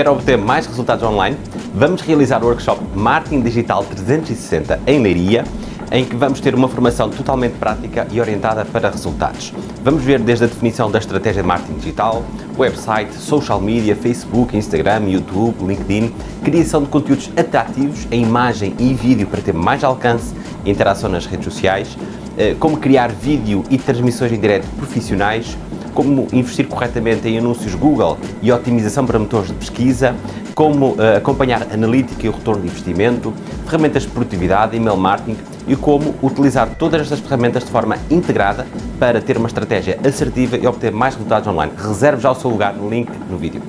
Quer obter mais resultados online? Vamos realizar o workshop Marketing Digital 360 em Leiria, em que vamos ter uma formação totalmente prática e orientada para resultados. Vamos ver desde a definição da estratégia de marketing digital, website, social media, Facebook, Instagram, YouTube, LinkedIn, criação de conteúdos atrativos em imagem e vídeo para ter mais alcance e interação nas redes sociais, eh, como criar vídeo e transmissões em direto profissionais, como investir corretamente em anúncios Google e otimização para motores de pesquisa, como uh, acompanhar analítica e o retorno de investimento, ferramentas de produtividade, email marketing e como utilizar todas estas ferramentas de forma integrada para ter uma estratégia assertiva e obter mais resultados online. Reserve já o seu lugar no link no vídeo.